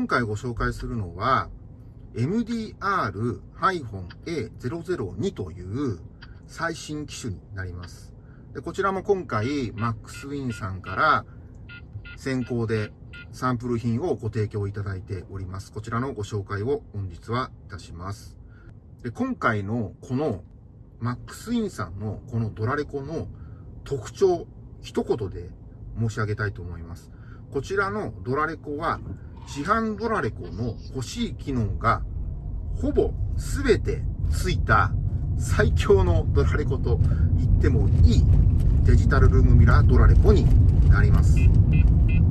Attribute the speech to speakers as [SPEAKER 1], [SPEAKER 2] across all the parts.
[SPEAKER 1] 今回ご紹介するのは MDR-A002 という最新機種になります。でこちらも今回 MaxWin さんから先行でサンプル品をご提供いただいております。こちらのご紹介を本日はいたします。で今回のこの MaxWin さんのこのドラレコの特徴、一言で申し上げたいと思います。こちらのドラレコは市販ドラレコの欲しい機能がほぼ全てついた最強のドラレコと言ってもいいデジタルルームミラードラレコになります。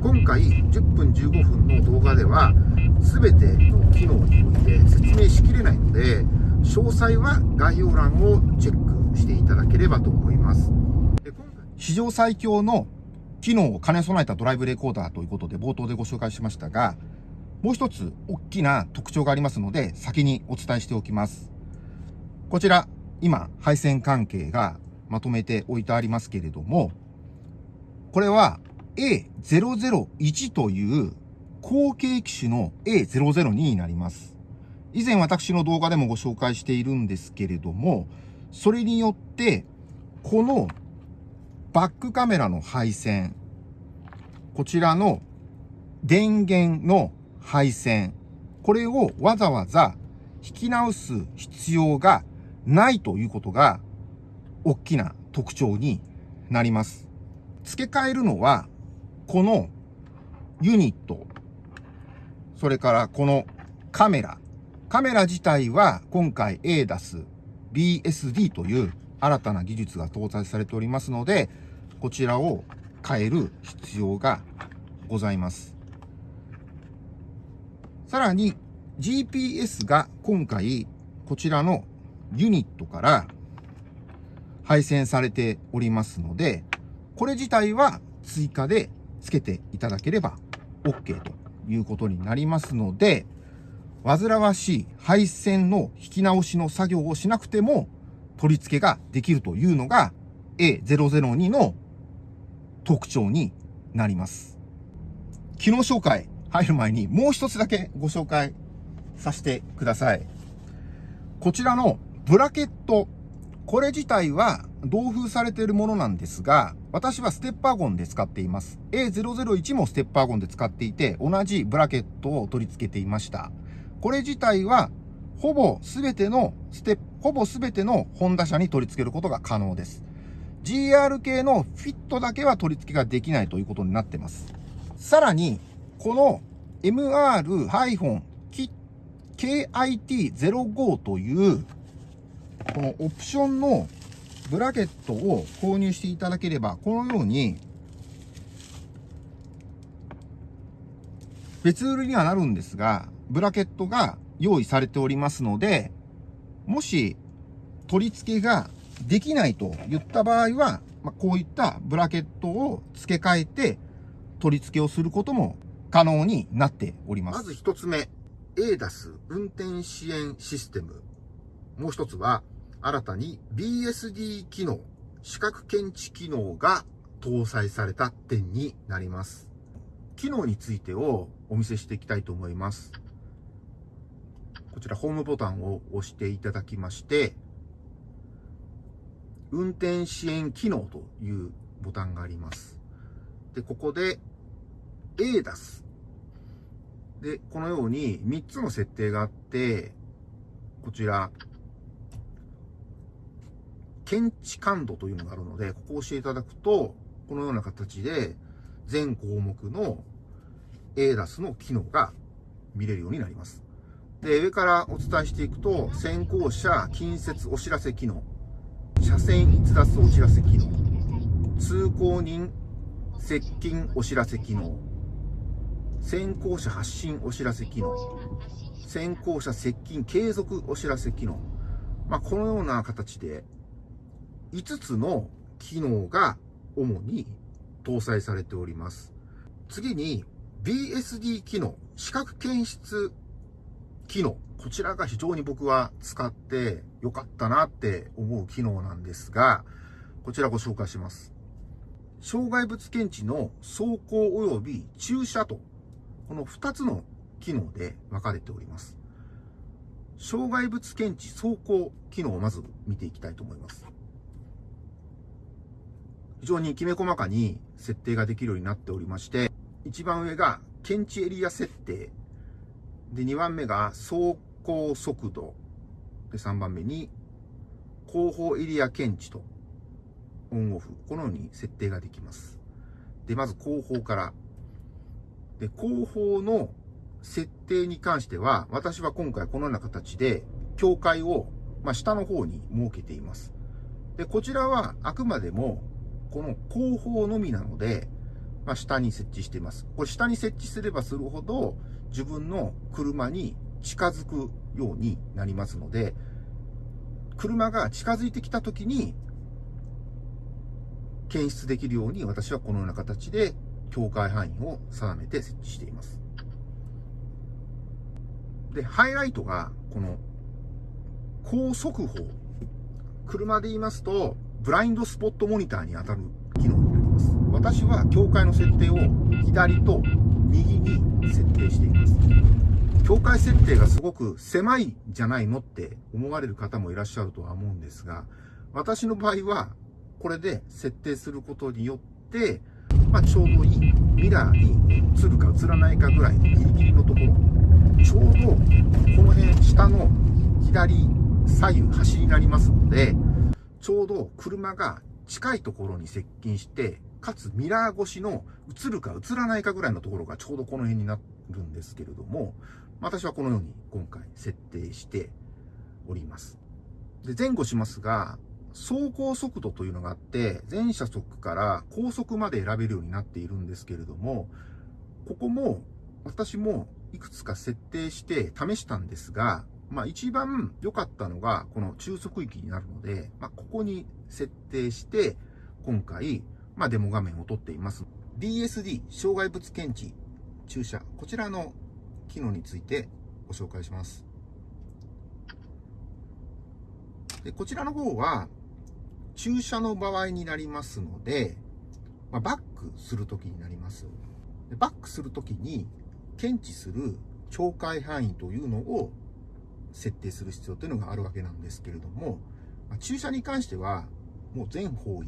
[SPEAKER 1] 今回10分15分の動画では全ての機能において説明しきれないので詳細は概要欄をチェックしていただければと思います。史上最強の機能を兼ね備えたドライブレコーダーということで冒頭でご紹介しましたが、もう一つ大きな特徴がありますので先にお伝えしておきます。こちら、今、配線関係がまとめておいてありますけれども、これは A001 という後継機種の A002 になります。以前私の動画でもご紹介しているんですけれども、それによって、このバックカメラの配線、こちらの電源の配線、これをわざわざ引き直す必要がないということが大きな特徴になります。付け替えるのは、このユニット、それからこのカメラ。カメラ自体は今回 ADAS、BSD という新たな技術が搭載されておりますので、こちらを変える必要がございます。さらに GPS が今回こちらのユニットから配線されておりますので、これ自体は追加で付けていただければ OK ということになりますので、煩わしい配線の引き直しの作業をしなくても取り付けができるというのが A002 の特徴になります。機能紹介入る前にもう一つだけご紹介させてください。こちらのブラケット、これ自体は同封されているものなんですが、私はステッパーゴンで使っています。A001 もステッパーゴンで使っていて、同じブラケットを取り付けていました。これ自体は、ほぼ全てのステップ、ほぼ全てのホンダ車に取り付けることが可能です。GR 系のフィットだけは取り付けができないということになってます。さらに、この MR-KIT05 という、このオプションのブラケットを購入していただければ、このように、別売りにはなるんですが、ブラケットが用意されておりますので、もし取り付けができないと言った場合は、まあ、こういったブラケットを付け替えて取り付けをすることも可能になっております。まず一つ目、ADAS 運転支援システム。もう一つは、新たに BSD 機能、視覚検知機能が搭載された点になります。機能についてをお見せしていきたいと思います。こちらホームボタンを押していただきまして、運転支援機能というボタンがあります。で、ここで ADAS。で、このように3つの設定があって、こちら、検知感度というのがあるので、ここを押していただくと、このような形で全項目の ADAS の機能が見れるようになります。で、上からお伝えしていくと、先行車近接お知らせ機能、車線逸脱お知らせ機能、通行人接近お知らせ機能、先行者発信お知らせ機能、先行者接近継続お知らせ機能。まあ、このような形で、5つの機能が主に搭載されております。次に、BSD 機能、視覚検出機能。こちらが非常に僕は使ってよかったなって思う機能なんですが、こちらご紹介します。障害物検知の走行及び駐車とこの2つの機能で分かれております。障害物検知走行機能をまず見ていきたいと思います。非常にきめ細かに設定ができるようになっておりまして、一番上が検知エリア設定。で、2番目が走行速度。で、3番目に後方エリア検知とオンオフ。このように設定ができます。で、まず後方から。で、後方の設定に関しては、私は今回このような形で境界を、まあ、下の方に設けています。で、こちらはあくまでもこの後方のみなので、まあ、下に設置しています。これ下に設置すればするほど自分の車に近づくようになりますので、車が近づいてきた時に検出できるように私はこのような形で境界範囲を定めて設置しています。で、ハイライトがこの高速報。車で言いますと、ブラインドスポットモニターに当たる機能になります。私は境界の設定を左と右に設定しています。境界設定がすごく狭いじゃないのって思われる方もいらっしゃるとは思うんですが、私の場合はこれで設定することによって、まあ、ちょうどいいミラーに映るか映らないかぐらいのギリギリのところ、ちょうどこの辺下の左左右端になりますので、ちょうど車が近いところに接近して、かつミラー越しの映るか映らないかぐらいのところがちょうどこの辺になるんですけれども、私はこのように今回設定しております。で、前後しますが、走行速度というのがあって、全車速から高速まで選べるようになっているんですけれども、ここも私もいくつか設定して試したんですが、まあ一番良かったのがこの中速域になるので、まあここに設定して、今回、まあデモ画面を撮っています。BSD、障害物検知、駐車、こちらの機能についてご紹介します。でこちらの方は、駐車の場合になりますので、まあ、バックするときになります。でバックするときに、検知する境界範囲というのを設定する必要というのがあるわけなんですけれども、まあ、駐車に関しては、もう全方位、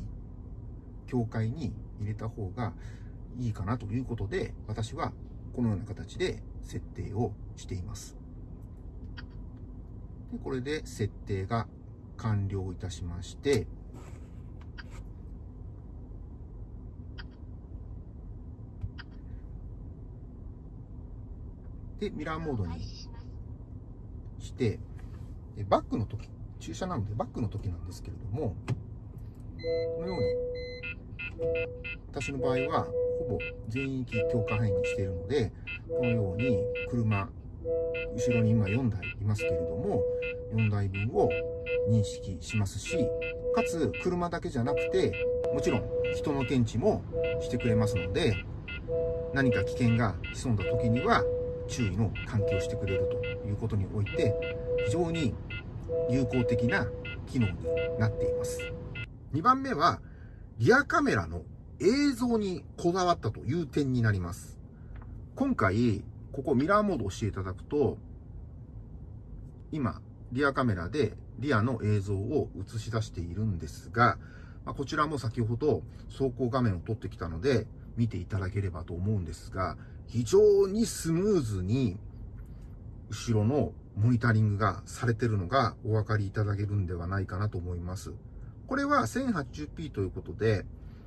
[SPEAKER 1] 境界に入れた方がいいかなということで、私はこのような形で設定をしています。でこれで設定が完了いたしまして、で、ミラーモードにして、バックの時、駐車なのでバックの時なんですけれども、このように、私の場合は、ほぼ全域強化範囲にしているので、このように車、後ろに今4台いますけれども、4台分を認識しますし、かつ車だけじゃなくて、もちろん人の検知もしてくれますので、何か危険が潜んだ時には注意の喚起をしてくれるということにおいて、非常に有効的な機能になっています。2番目は、リアカメラの映像にこだわったという点になります。今回、ここミラーモードをしていただくと、今、リアカメラでリアの映像を映し出しているんですが、ま、こちらも先ほど走行画面を撮ってきたので、見ていただければと思うんですが、非常にスムーズに後ろのモニタリングがされてるのがお分かりいただけるんではないかなと思います。これは 1080p ということで、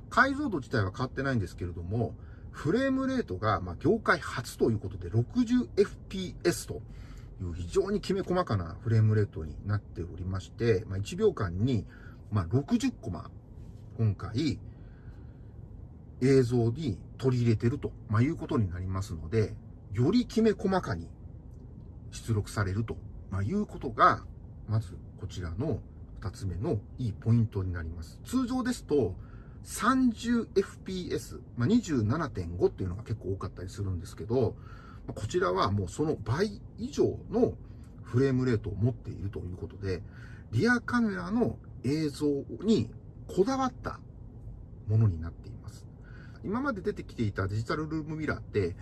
[SPEAKER 1] 解像度自体は変わってないんですけれども、フレームレートが、ま業界初ということで 60fps という非常にきめ細かなフレームレートになっておりまして、ま1秒間に、ま60コマ、今回、映像に取り入れてると、まいうことになりますので、よりきめ細かに出力されると、まいうことが、まずこちらの2つ目のいいポイントになります。通常ですと、30fps、まあ、27.5っていうのが結構多かったりするんですけど、こちらはもうその倍以上のフレームレートを持っているということで、リアカメラの映像にこだわったものになっています。今まで出てきていたデジタルルームミラーって、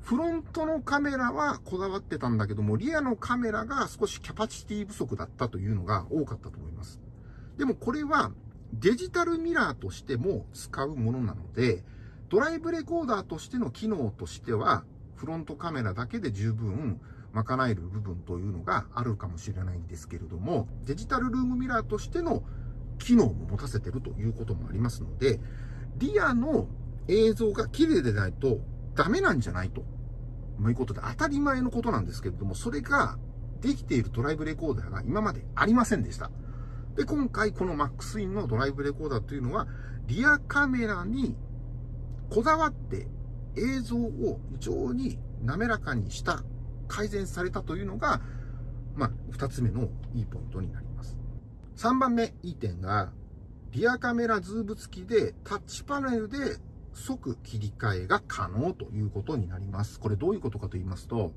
[SPEAKER 1] フロントのカメラはこだわってたんだけども、リアのカメラが少しキャパシティ不足だったというのが多かったと思います。でもこれはデジタルミラーとしても使うものなので、ドライブレコーダーとしての機能としては、フロントカメラだけで十分賄える部分というのがあるかもしれないんですけれども、デジタルルームミラーとしての機能も持たせてるということもありますので、リアの映像が綺麗でないとダメなんじゃないと。いうことで当たり前のことなんですけれども、それができているドライブレコーダーが今までありませんでした。で、今回この MAX インのドライブレコーダーというのは、リアカメラにこだわって映像を非常に滑らかにした改善されたというのが、まあ、二つ目のいいポイントになります。3番目、いい点が、リアカメラズーム付きでタッチパネルで即切り替えが可能ということになります。これどういうことかと言いますと、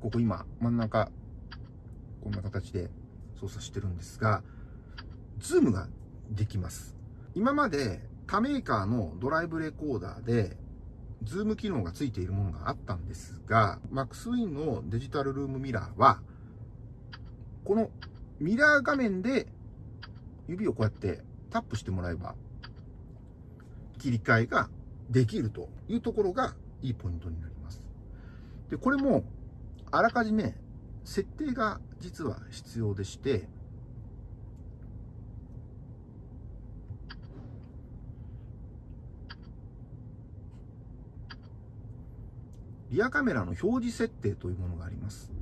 [SPEAKER 1] ここ今真ん中、こんな形で操作してるんですが、ズームができます。今まで他メーカーのドライブレコーダーでズーム機能がついているものがあったんですが、MaxWin のデジタルルームミラーは、このミラー画面で指をこうやってタップしてもらえば、切り替えができるというところがいいポイントになります。で、これもあらかじめ設定が実は必要でして、リアカメラの表示設定というものがあります。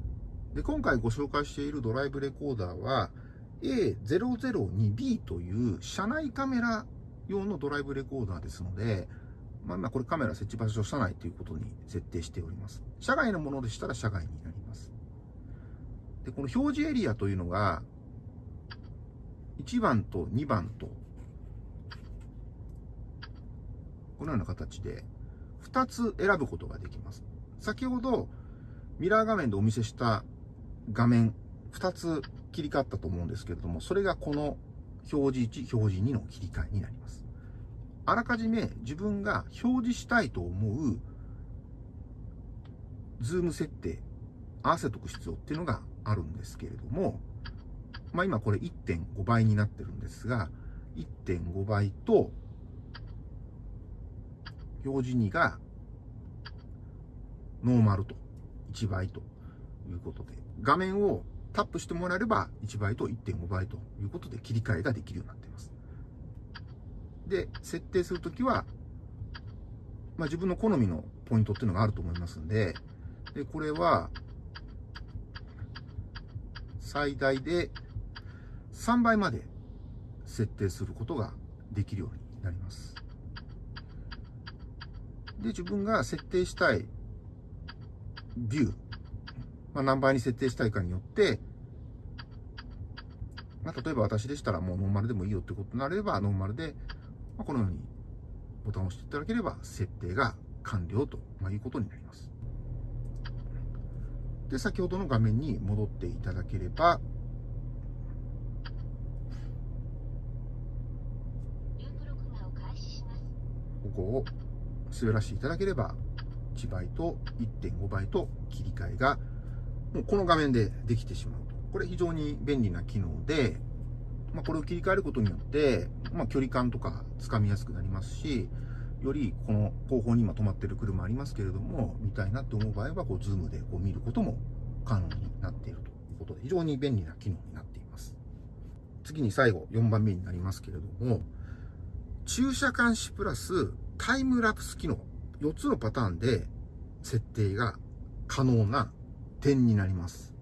[SPEAKER 1] で、今回ご紹介しているドライブレコーダーは A002B という車内カメラ用のドライブレコーダーですので、まあ、今これカメラ設置場所車内ということに設定しております。車外のものでしたら車外になります。で、この表示エリアというのが、1番と2番と、このような形で2つ選ぶことができます。先ほどミラー画面でお見せした画面2つ切り替わったと思うんですけれども、それがこの表示1、表示2の切り替えになります。あらかじめ自分が表示したいと思うズーム設定、合わせておく必要っていうのがあるんですけれども、まあ今これ1.5倍になってるんですが、1.5倍と表示2がノーマルと1倍ということで、画面をタップしてもらえれば1倍と1.5倍ということで切り替えができるようになっています。で、設定するときは、まあ、自分の好みのポイントっていうのがあると思いますんで、で、これは、最大で3倍まで設定することができるようになります。で、自分が設定したいビュー、まあ、何倍に設定したいかによって、まあ、例えば私でしたらもうノーマルでもいいよってことになれば、ノーマルで、まあ、このようにボタンを押していただければ、設定が完了とまいうことになります。で、先ほどの画面に戻っていただければ、ここを滑らせていただければ、1倍と1.5倍と切り替えが、もうこの画面でできてしまう。これ非常に便利な機能で、まあ、これを切り替えることによって、まあ、距離感とかつかみやすくなりますし、よりこの後方に今止まってる車ありますけれども、見たいなって思う場合は、こう、ズームでこう見ることも可能になっているということで、非常に便利な機能になっています。次に最後、4番目になりますけれども、駐車監視プラスタイムラプス機能。4つのパターンで設定が可能な点になります。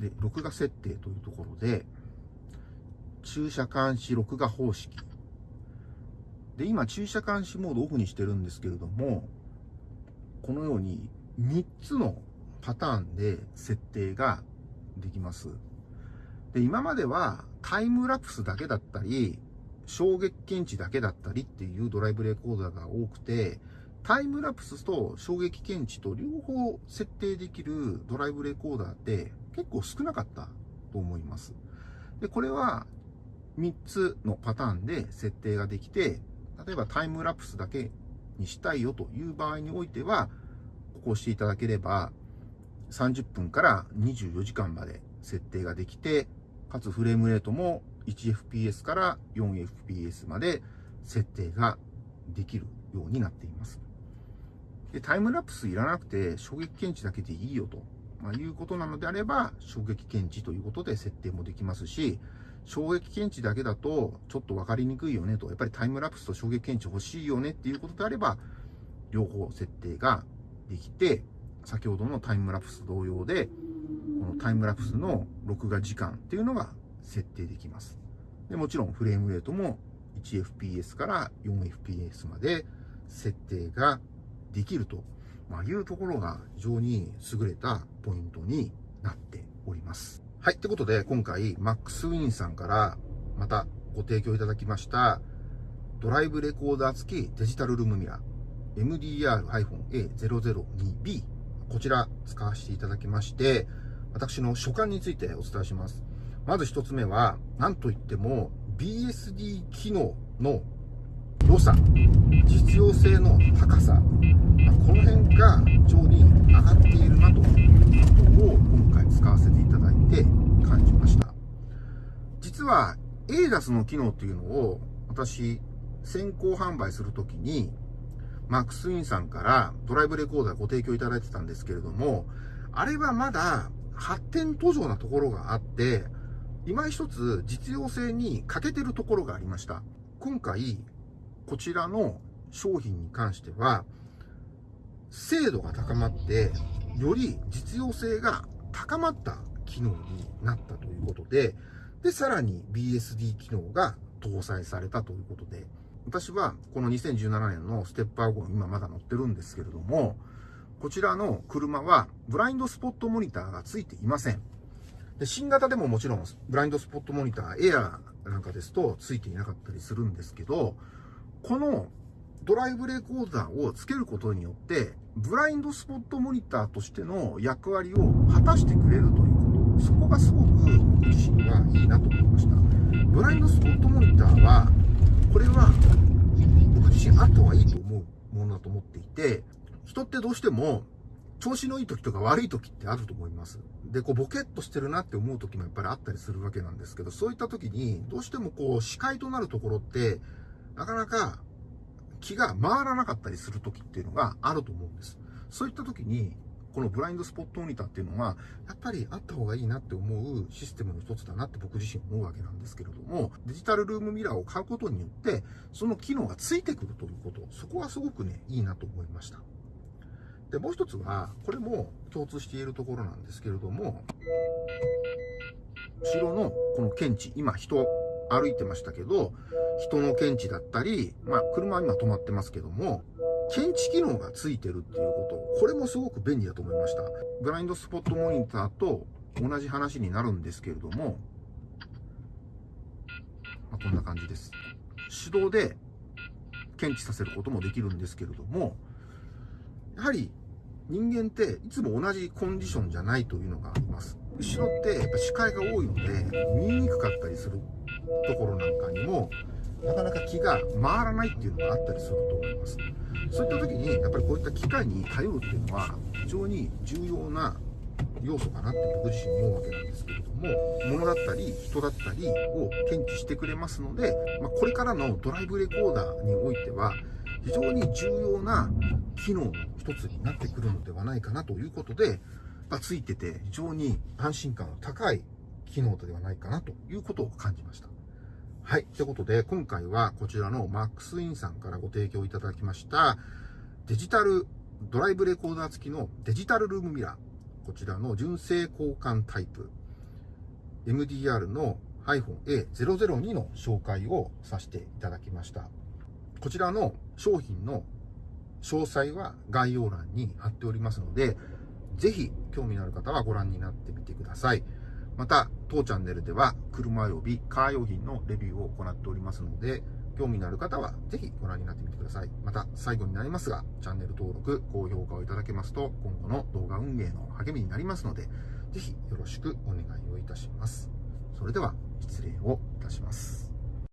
[SPEAKER 1] で、録画設定というところで、駐車監視録画方式。で、今、駐車監視モードオフにしてるんですけれども、このように3つのパターンで設定ができます。で、今まではタイムラプスだけだったり、衝撃検知だけだったりっていうドライブレコーダーが多くて、タイムラプスと衝撃検知と両方設定できるドライブレコーダーって結構少なかったと思います。で、これは3つのパターンで設定ができて、例えばタイムラプスだけにしたいよという場合においては、ここをしていただければ、30分から24時間まで設定ができて、かつフレームレートも 1fps から 4fps まで設定ができるようになっています。でタイムラプスいらなくて衝撃検知だけでいいよと、まあ、いうことなのであれば衝撃検知ということで設定もできますし衝撃検知だけだとちょっと分かりにくいよねと。やっぱりタイムラプスと衝撃検知欲しいよねっていうことであれば両方設定ができて先ほどのタイムラプス同様でこのタイムラプスの録画時間っていうのが設定できます。でもちろんフレームレートも 1fps から 4fps まで設定ができると。まいうところが非常に優れたポイントになっております。はい。ってことで、今回、マックスウィンさんからまたご提供いただきましたドライブレコーダー付きデジタルルームミラー MDR-A002B こちら使わせていただきまして、私の所感についてお伝えします。まず一つ目は、なんといっても BSD 機能の良さ、実用性の高さ、この辺が非常に上がっているなということを今回使わせていただいて感じました。実は ADAS の機能というのを私先行販売するときにマックスウィンさんからドライブレコーダーご提供いただいてたんですけれども、あれはまだ発展途上なところがあって、今一つ実用性に欠けてるところがありました。今回、こちらの商品に関しては、精度が高まって、より実用性が高まった機能になったということで、で、さらに BSD 機能が搭載されたということで、私はこの2017年のステップアゴン今まだ乗ってるんですけれども、こちらの車はブラインドスポットモニターが付いていません。で新型でももちろんブラインドスポットモニターエアーなんかですと付いていなかったりするんですけど、このドライブレコーダーをつけることによって、ブラインドスポットモニターとしての役割を果たしてくれるということ、そこがすごく僕自身はいいなと思いました。ブラインドスポットモニターは、これは僕自身あった方がいいと思うものだと思っていて、人ってどうしても調子のいい時とか悪い時ってあると思います。で、こうボケっとしてるなって思う時もやっぱりあったりするわけなんですけど、そういった時にどうしてもこう視界となるところってなかなか気が回らなかったりする時っていうのがあると思うんです。そういった時に、このブラインドスポットモニターっていうのは、やっぱりあった方がいいなって思うシステムの一つだなって僕自身思うわけなんですけれども、デジタルルームミラーを買うことによって、その機能がついてくるということ、そこはすごくね、いいなと思いました。で、もう一つは、これも共通しているところなんですけれども、後ろのこの検知、今人歩いてましたけど、人の検知だったり、まあ、車は今止まってますけども、検知機能がついてるっていうこと、これもすごく便利だと思いました。ブラインドスポットモニターと同じ話になるんですけれども、まあ、こんな感じです。手動で検知させることもできるんですけれども、やはり人間っていつも同じコンディションじゃないというのがあります。後ろってやっぱ視界が多いので見えにくかったりするところなんかにもなかなか気が回らないっていうのがあったりすると思いますそういった時にやっぱりこういった機械に頼るっていうのは非常に重要な要素かなって僕自身思うわけなんですけれども物だったり人だったりを検知してくれますので、まあ、これからのドライブレコーダーにおいては非常に重要な機能の一つになってくるのではないかなということで、まあ、ついてて非常に安心感の高い機能ではないかなということを感じました。はい。ということで、今回はこちらのマックスインさんからご提供いただきました、デジタルドライブレコーダー付きのデジタルルームミラー。こちらの純正交換タイプ。MDR の iPhone A002 の紹介をさせていただきました。こちらの商品の詳細は概要欄に貼っておりますので、ぜひ興味のある方はご覧になってみてください。また、当チャンネルでは車及びカー用品のレビューを行っておりますので、興味のある方はぜひご覧になってみてください。また、最後になりますが、チャンネル登録、高評価をいただけますと、今後の動画運営の励みになりますので、ぜひよろしくお願いをいたします。それでは、失礼をいたします。